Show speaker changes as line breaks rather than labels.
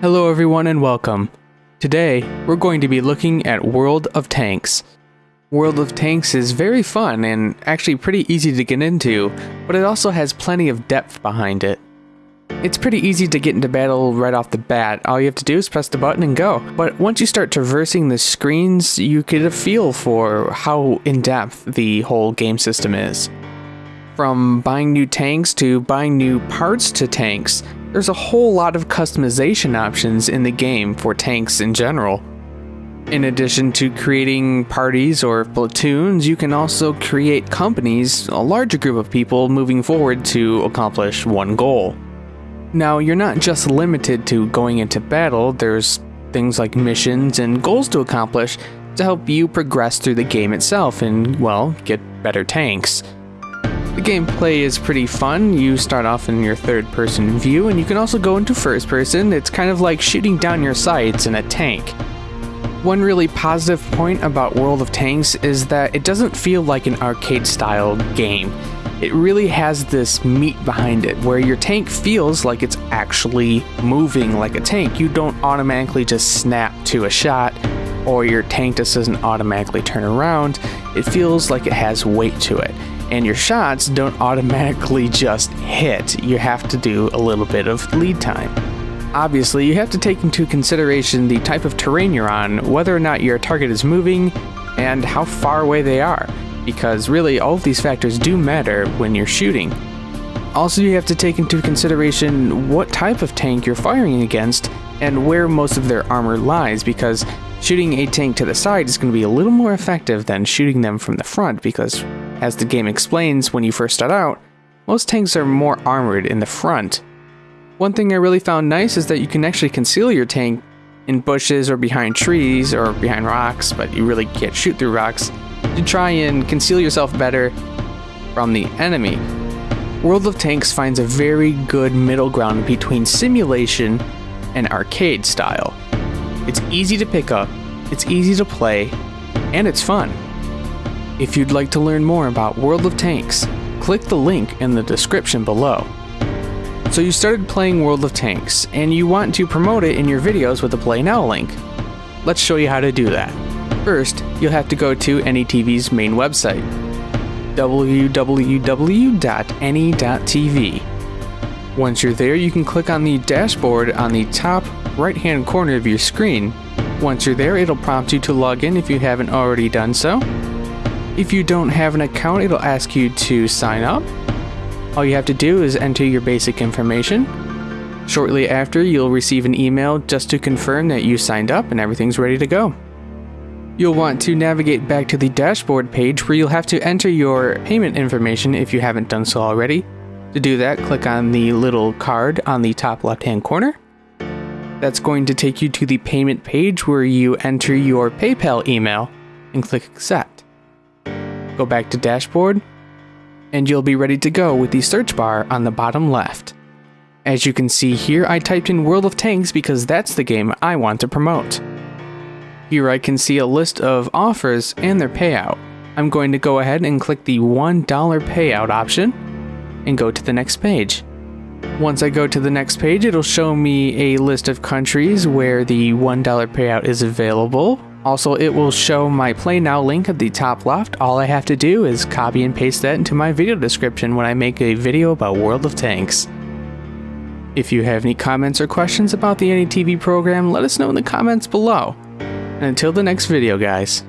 Hello, everyone, and welcome. Today, we're going to be looking at World of Tanks. World of Tanks is very fun and actually pretty easy to get into, but it also has plenty of depth behind it. It's pretty easy to get into battle right off the bat. All you have to do is press the button and go. But once you start traversing the screens, you get a feel for how in depth the whole game system is. From buying new tanks to buying new parts to tanks, there's a whole lot of customization options in the game for tanks in general. In addition to creating parties or platoons, you can also create companies, a larger group of people moving forward to accomplish one goal. Now, you're not just limited to going into battle, there's things like missions and goals to accomplish to help you progress through the game itself and, well, get better tanks. The gameplay is pretty fun. You start off in your third person view, and you can also go into first person. It's kind of like shooting down your sights in a tank. One really positive point about World of Tanks is that it doesn't feel like an arcade style game. It really has this meat behind it, where your tank feels like it's actually moving like a tank. You don't automatically just snap to a shot, or your tank just doesn't automatically turn around. It feels like it has weight to it and your shots don't automatically just hit. You have to do a little bit of lead time. Obviously, you have to take into consideration the type of terrain you're on, whether or not your target is moving, and how far away they are, because really all of these factors do matter when you're shooting. Also, you have to take into consideration what type of tank you're firing against and where most of their armor lies, because shooting a tank to the side is going to be a little more effective than shooting them from the front, because as the game explains when you first start out, most tanks are more armored in the front. One thing I really found nice is that you can actually conceal your tank in bushes or behind trees or behind rocks, but you really can't shoot through rocks, to try and conceal yourself better from the enemy. World of Tanks finds a very good middle ground between simulation and arcade style. It's easy to pick up, it's easy to play, and it's fun. If you'd like to learn more about World of Tanks, click the link in the description below. So you started playing World of Tanks, and you want to promote it in your videos with the Play Now link. Let's show you how to do that. First, you'll have to go to AnyTV's main website, www.any.tv. Once you're there, you can click on the dashboard on the top right hand corner of your screen. Once you're there, it'll prompt you to log in if you haven't already done so. If you don't have an account, it'll ask you to sign up. All you have to do is enter your basic information. Shortly after, you'll receive an email just to confirm that you signed up and everything's ready to go. You'll want to navigate back to the dashboard page where you'll have to enter your payment information if you haven't done so already. To do that, click on the little card on the top left hand corner. That's going to take you to the payment page where you enter your PayPal email and click accept go back to dashboard, and you'll be ready to go with the search bar on the bottom left. As you can see here, I typed in World of Tanks because that's the game I want to promote. Here I can see a list of offers and their payout. I'm going to go ahead and click the $1 payout option and go to the next page. Once I go to the next page, it'll show me a list of countries where the $1 payout is available, also, it will show my Play Now link at the top left. All I have to do is copy and paste that into my video description when I make a video about World of Tanks. If you have any comments or questions about the AnyTV program, let us know in the comments below. And until the next video, guys.